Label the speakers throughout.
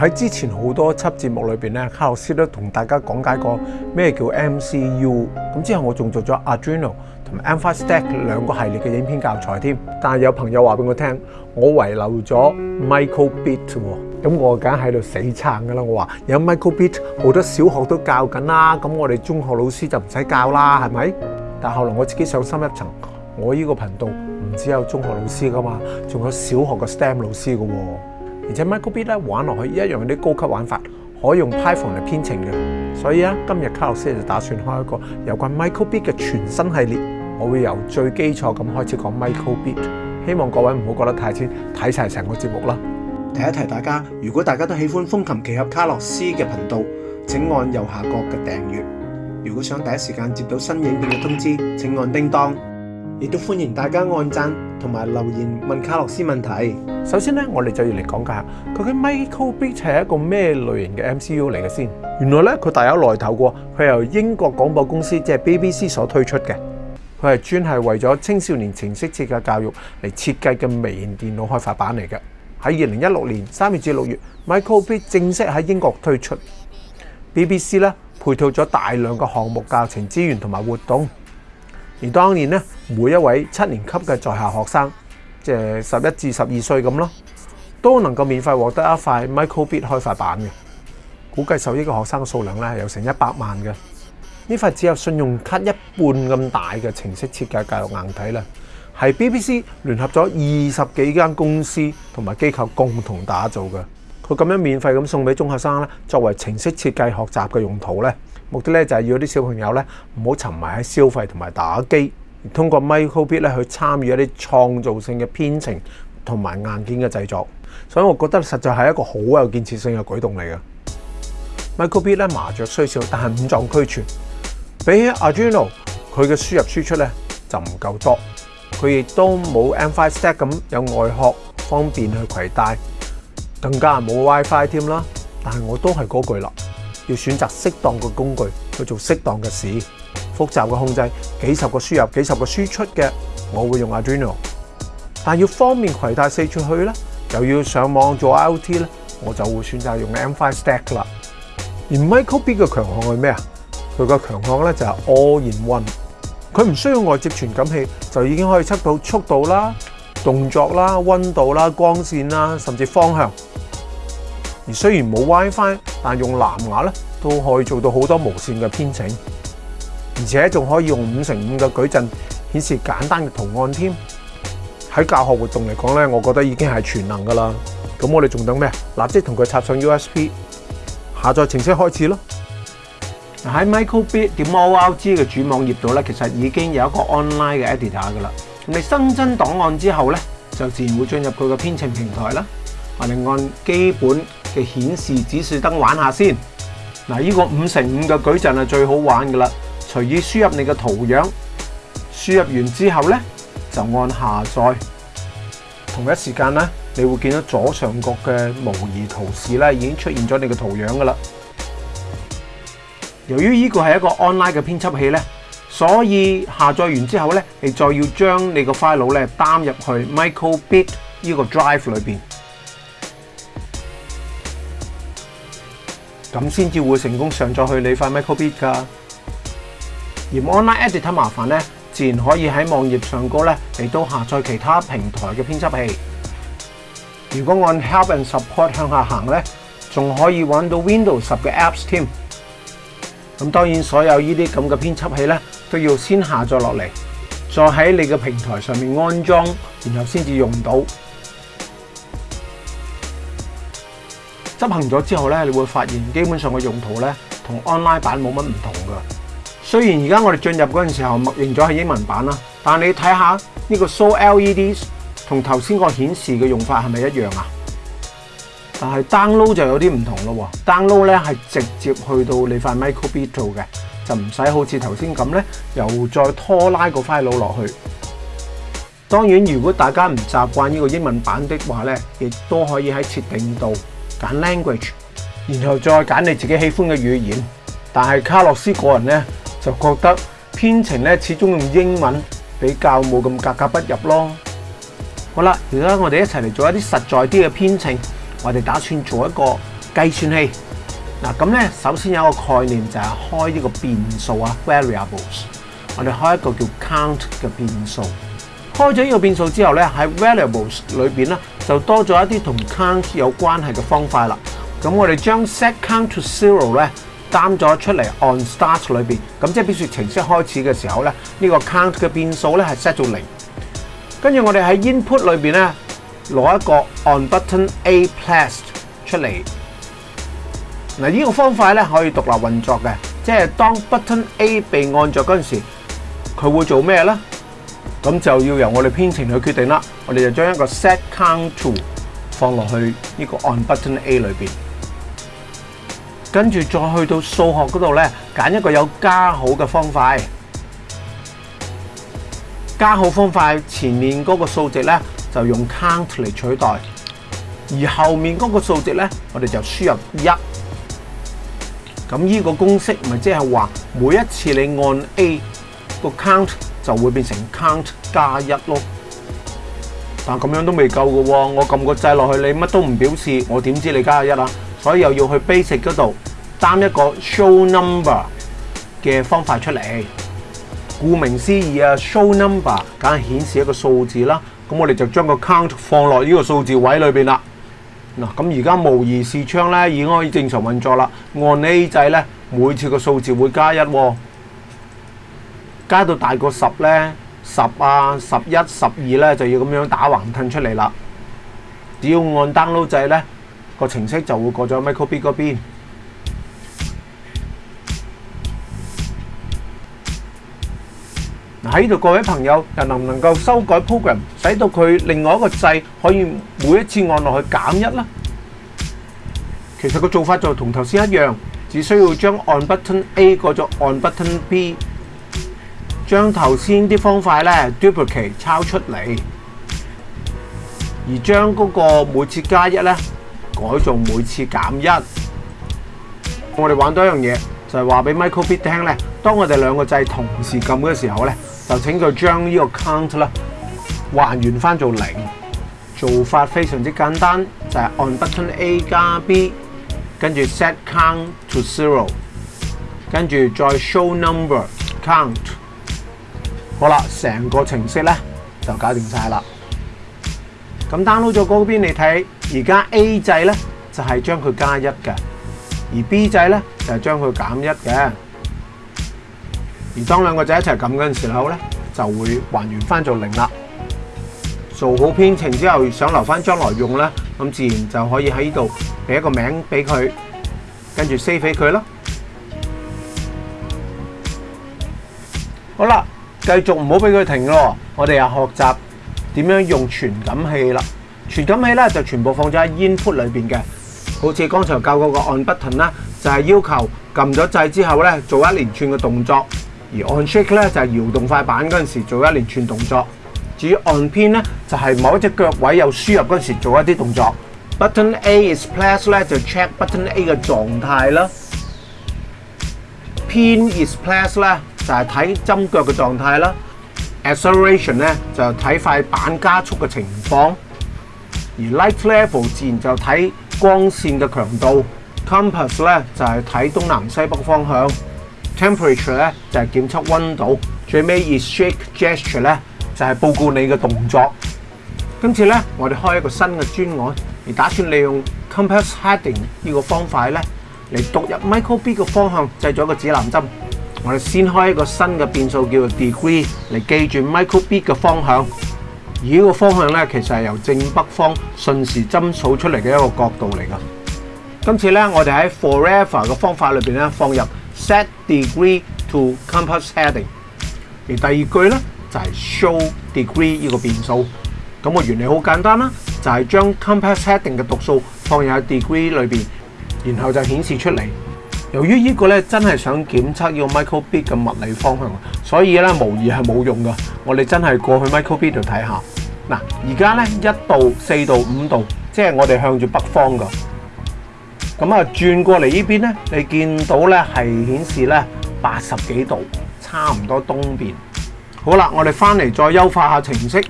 Speaker 1: 喺之前好多輯節目裏面咧，卡洛斯都同大家講解過咩叫 MCU。咁之後我仲做咗 Adrenal 同埋 Amphastack 兩個系列嘅影片教材添。但係有朋友話俾我聽，我遺留咗 Michael Beat 喎。咁我梗係喺度死撐噶啦。我話有 Michael Beat，好多小學都教緊啦。咁我哋中學老師就唔使教啦，係咪？但後來我自己上深一層，我呢個頻道唔只有中學老師噶嘛，仲有小學嘅 STEM 老師噶喎。而且 Microbit 咧玩落去一样有啲高级玩法，可以用 Python 嚟编程嘅。所以咧，今日卡洛斯就打算开一个有关 Microbit 嘅全新系列。我会由最基础咁开始讲 Microbit，希望各位唔好觉得太淺，睇齊成个节目啦。
Speaker 2: 提一提大家，如果大家都喜欢风琴奇侠卡洛斯嘅频道，请按右下角嘅订阅。如果想第一时间接到新影片嘅通知，请按叮当。亦都歡迎大家按讚同埋留言問卡洛斯問題。
Speaker 1: 首先咧，我哋就要嚟講解下，究竟 m i c r o b a t 系一個咩類型嘅 MCU 嚟嘅先。原來咧，佢大有來頭嘅，佢由英國廣播公司即系 BBC 所推出嘅，佢係專係為咗青少年程式設計教育嚟設計嘅微型電腦開發版嚟嘅。喺二零一六年三月至六月 m i c r o b a t 正式喺英國推出。BBC 咧配套咗大量嘅項目教程資源同埋活動。而當年咧，每一位七年級嘅在校學生，即係十一至十二歲咁咯，都能夠免費獲得一塊 Microbit 開發版嘅。估計受益嘅學生數量咧，有成一百萬嘅。呢塊只有信用卡一半咁大嘅程式設計教育硬體咧，係 BBC 聯合咗二十幾間公司同埋機構共同打造嘅。佢咁樣免費咁送俾中學生咧，作為程式設計學習嘅用途咧。目的咧就係要啲小朋友咧唔好沉迷喺消費同埋打機，通過 Microbit 咧去參與一啲創造性嘅編程同埋硬件嘅製作。所以我覺得實在係一個好有建設性嘅舉動嚟嘅。Microbit 咧麻雀雖小，但係五臟俱全。比起 Arduino，佢嘅輸入輸出咧就唔夠多，佢亦都冇 M5Stack 咁有外殼方便去攜帶，更加冇 WiFi 添啦。但係我都係嗰句啦。要選擇適當嘅工具去做適當嘅事，複雜嘅控制、幾十個輸入、幾十個輸出嘅，我會用 a d r i n o 但要方便携带四出去咧，又要上網做 IOT 咧，我就會選擇用 M5Stack 啦。而 Microbit 嘅強項係咩啊？佢嘅強項咧就係 All-in-one，佢唔需要外接傳感器就已經可以測到速度啦、動作啦、温度啦、光線啦，甚至方向。雖然冇 WiFi，但用藍牙咧都可以做到好多無線嘅編程，而且仲可以用五乘五嘅矩陣顯示簡單嘅圖案添。喺教學活動嚟講咧，我覺得已經係全能噶啦。咁我哋仲等咩？立即同佢插上 USB，下載程式開始咯。喺 Microbit 的 o l g 嘅主網頁度咧，其實已經有一個 online 嘅 editor 噶啦。你新增檔案之後咧，就自然會進入佢嘅編程平台啦。我哋按基本嘅显示指示灯玩下先，嗱，依个五乘五嘅矩阵系最好玩噶啦。随意输入你嘅图样，输入完之后咧就按下载。同一时间咧，你会见到左上角嘅模拟图示咧已经出现咗你嘅图样噶啦。由于依个系一个 online 嘅编辑器咧，所以下载完之后咧，你再要将你个 file 咧担入去 microbit 依个 drive 里边。咁先至會成功上載去你塊 Micro Bit 㗎。而 Online Editor 麻煩咧，自然可以喺網頁上高咧，嚟到下載其他平台嘅編輯器。如果按 Help and Support 向下行咧，仲可以揾到 Windows 十嘅 Apps 添。咁當然所有呢啲咁嘅編輯器咧，都要先下載落嚟，再喺你嘅平台上面安裝，然後先至用到。執行咗之後咧，你會發現基本上嘅用途咧同 online 版冇乜唔同噶。雖然而家我哋進入嗰陣時候默認咗係英文版啦，但你睇下呢個 show L E D 同頭先個顯示嘅用法係咪一樣啊？但係 download 就有啲唔同咯。download 咧係直接去到你塊 microbit 度嘅，就唔使好似頭先咁咧，又再拖拉個 file 落去。當然，如果大家唔習慣呢個英文版的話咧，亦都可以喺設定度。language，然后再拣你自己喜欢嘅语言，但系卡洛斯个人咧就觉得编程咧始终用英文比较冇咁格格不入咯。好啦，而家我哋一齐嚟做一啲实在啲嘅编程，我哋打算做一个计算器。嗱，咁咧首先有一个概念就系开呢个变数啊，variables。我哋开一个叫 count 嘅变数。開咗呢個變數之後咧，喺 Variables 裏邊咧就多咗一啲同 Count 有關係嘅方法啦。咁我哋將 Set Count To Zero 咧擔咗出嚟 On Start 裏邊，咁即係表示程式開始嘅時候咧，呢個 Count 嘅變數咧係 set 到零。跟住我哋喺 Input 裏邊咧攞一個 On Button A Placed 出嚟。嗱呢個方法咧可以獨立運作嘅，即係當 Button A 被按咗嗰陣時，佢會做咩咧？咁就要由我哋編程去決定啦。我哋就將一個 set count to 放落去呢個按 button A 裏面，跟住再去到數學嗰度咧，揀一個有加號嘅方法。加號方法前面嗰個數值咧，就用 count 嚟取代，而後面嗰個數值咧，我哋就輸入一。咁呢個公式咪即係話，每一次你按 A 個 count。就會變成 count 加一咯，但咁樣都未夠嘅喎，我撳個掣落去，你乜都唔表示，我點知你加一啊？所以又要去 basic 嗰度擔一個 show number 嘅方法出嚟。顧名思義啊，show number 梗係顯示一個數字啦。咁我哋就將個 count 放落呢個數字位裏面啦。嗱，咁而家模擬視窗咧已經可以正常運作啦。按 A 掣咧，每次個數字會加一喎。加到大過十咧，十啊，十一、十二咧就要咁樣打橫褪出嚟啦。只要按 download 掣咧，個程式就會過咗 microbit 嗰邊。喺度，各位朋友又能唔能夠修改 program，使到佢另外一個掣可以每一次按落去減一咧？其實個做法就同頭先一樣，只需要將按 button A 過咗按 button B。將頭先啲方塊咧 duplicate 抄出嚟，而將嗰個每次加一咧改做每次減一。我哋玩多一樣嘢，就係話俾 Michael B 聽咧。當我哋兩個掣同時撳嘅時候咧，就請佢將呢個 count 啦還原翻做零。做法非常之簡單，就係按 button A 加 B，跟住 set count to zero，跟住再 show number count。好啦，成个程式咧就搞掂晒啦。咁 download 咗嗰边，你睇而家 A 制咧就系将佢加一嘅，而 B 制咧就系将佢减一嘅。而当两个仔一齐揿嗰阵时咧，就会还原翻做零啦。做好编程之后，想留翻将来用咧，咁自然就可以喺呢度俾一个名俾佢，跟住 save 佢啦。好啦。继续唔好俾佢停咯，我哋又学习点样用传感器啦。传感器咧就全部放咗喺 input 里边嘅，好似刚才教嗰个按 button 啦，就系要求揿咗掣之后咧做一连串嘅动作；而 on shake 咧就系摇动块板嗰阵时做一连串动作。至于按 pin 咧就系某一只脚位有输入嗰阵时做一啲动作。Button A is pressed 咧就 check button A 嘅状态啦。p i n is pressed 就係睇針腳嘅狀態啦，acceleration 咧就睇塊板加速嘅情況，而 light level 自然就睇光線嘅強度，compass 咧就係睇東南西北方向，temperature 咧就係檢測温度，最尾以 shake gesture 咧就係報告你嘅動作。今次咧我哋開一個新嘅專案，而打算利用 compass heading 呢個方法咧嚟讀入 Michael B 嘅方向，製咗一個指南針。我哋先開一個新嘅變數叫做 degree 嚟記住 Michael B 嘅方向。而呢個方向咧，其實係由正北方顺時針數出嚟嘅一個角度嚟㗎。今次咧，我哋喺 forever 嘅方法裏边咧，放入 set degree to compass heading。而第二句咧就係 show degree 呢個變數。咁个原理好簡單啦，就係將 compass heading 嘅度數放入 degree 裏边，然後就顯示出嚟。由於呢個咧真係想檢測要 Michael B 嘅物理方向，所以咧無疑係冇用噶。我哋真係過去 Michael B 度睇下。嗱，而家咧一度四度五度，即係我哋向住北方噶。咁啊，轉過嚟呢邊咧，你見到咧係顯示咧八十幾度，差唔多東邊。好啦，我哋翻嚟再優化下程式。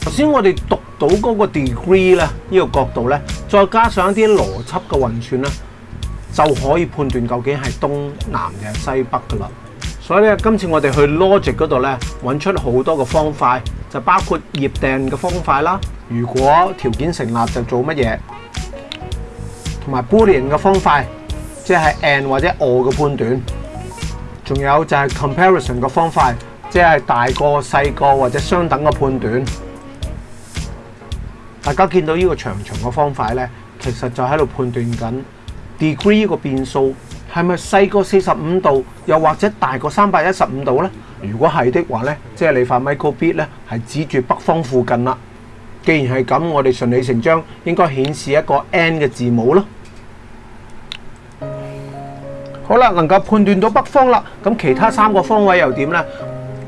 Speaker 1: 頭先我哋讀到嗰個 degree 咧，呢個角度咧，再加上一啲邏輯嘅運算啦。就可以判斷究竟係東南定西北噶啦。所以咧，今次我哋去 Logic 嗰度咧，揾出好多個方塊，就包括 i 訂嘅方塊啦。如果條件成立就做乜嘢，同埋 Boolean 嘅方塊，即係 And 或者 Or 嘅判斷。仲有就係 Comparison 嘅方塊，即係大個細個或者相等嘅判斷。大家見到呢個長長嘅方塊咧，其實就喺度判斷緊。degree 個變數係咪細過四十五度，又或者大過三百一十五度呢？如果係的話呢，即係你發 microbit 咧係指住北方附近啦。既然係咁，我哋順理成章應該顯示一個 N 嘅字母咯。好啦，能夠判斷到北方啦，咁其他三個方位又點呢？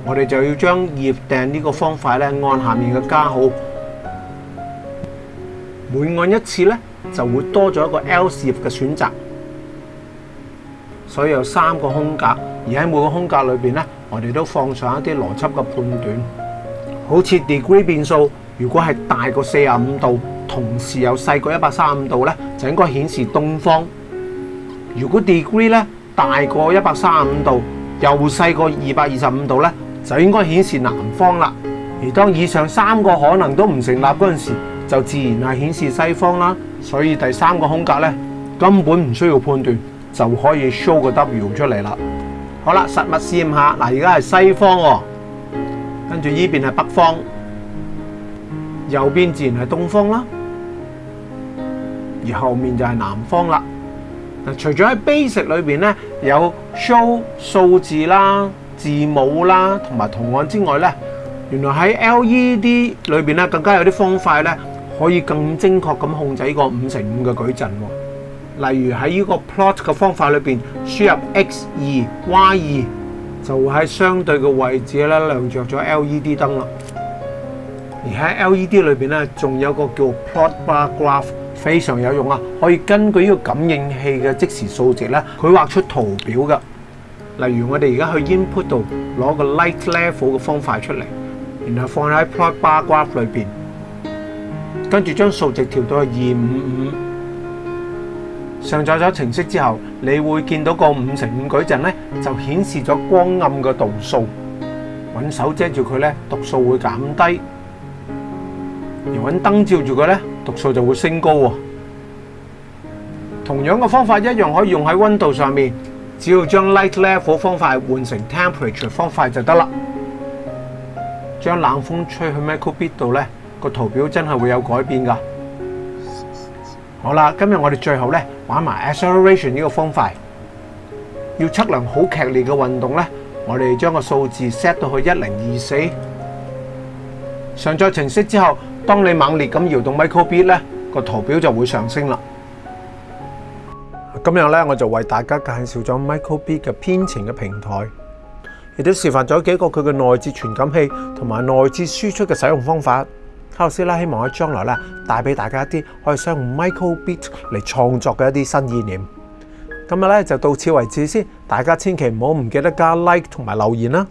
Speaker 1: 我哋就要將頁定呢個方法呢按下面嘅加號，每按一次呢，就會多咗一個 l s e 嘅選擇，所以有三個空格，而喺每個空格裏面咧，我哋都放上一啲邏輯嘅判斷，好似 degree 變數，如果係大過四十五度，同時又細過一百三十五度咧，就應該顯示東方；如果 degree 咧大過一百三十五度，又細過二百二十五度咧，就應該顯示南方啦。而當以上三個可能都唔成立嗰陣時，就自然係顯示西方啦。所以第三個空格咧，根本唔需要判斷就可以 show 個 W 出嚟啦。好啦，實物試驗下，嗱，而家係西方，跟住依邊係北方，右邊自然係東方啦，而後面就係南方啦。嗱，除咗喺 basic 裏面咧有 show 數字啦、字母啦同埋圖案之外咧，原來喺 LED 裏面咧更加有啲方塊咧。可以更精確咁控制個五乘五嘅矩陣喎。例如喺呢個 plot 嘅方法裏面，輸入 x 二 y 二，就會喺相對嘅位置咧亮着咗 LED 燈啦。而喺 LED 裏面咧，仲有個叫 plot bar graph，非常有用啊！可以根據呢個感應器嘅即時數值咧，佢畫出圖表噶。例如我哋而家去 input 度攞個 light level 嘅方法出嚟，然後放喺 plot bar graph 裏面。跟住将数值调到二五五，上载咗程式之后，你会见到个五乘五矩阵咧，就显示咗光暗嘅度数。揾手遮住佢咧，度數会减低；而揾灯照住佢咧，度數就会升高。同样嘅方法一样可以用喺温度上面，只要将 light level 方法换成 temperature 方法就得啦。将冷风吹去 microbit 度咧。個圖表真係會有改變㗎。好啦，今日我哋最後咧玩埋 acceleration 呢個方法，要測量好劇烈嘅運動咧。我哋將個數字 set 到去一零二四，上載程式之後，當你猛烈咁搖動 microbit 咧，個圖表就會上升啦。今日咧，我就為大家介紹咗 microbit 嘅編程嘅平台，亦都示範咗幾個佢嘅內置傳感器同埋內置輸出嘅使用方法。老师啦，希望喺将来咧带俾大家一啲可以使用 Michael b a t 嚟创作嘅一啲新意念。今日咧就到此为止先，大家千祈唔好唔记得加 Like 同埋留言啦。